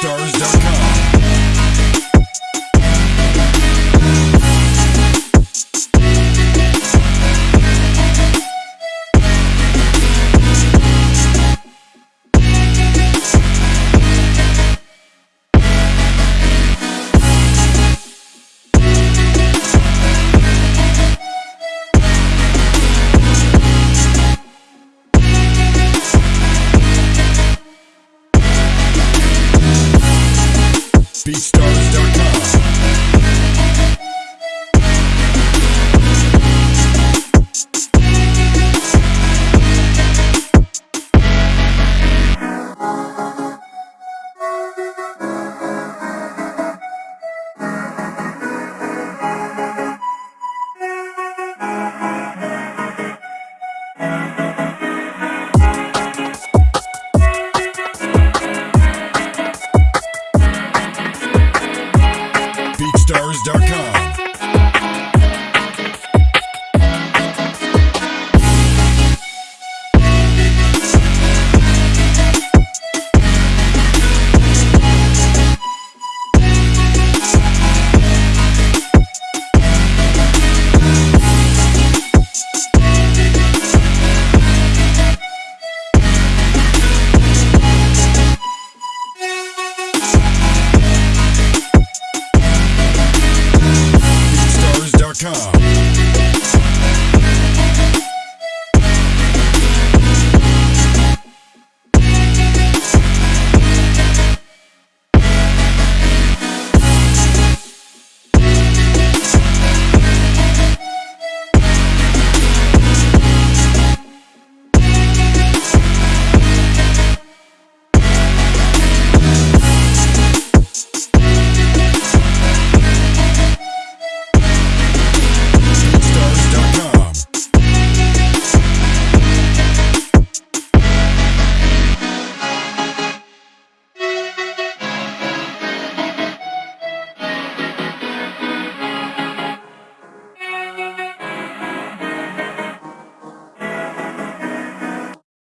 BeatStars.com. BeatStars.com. America.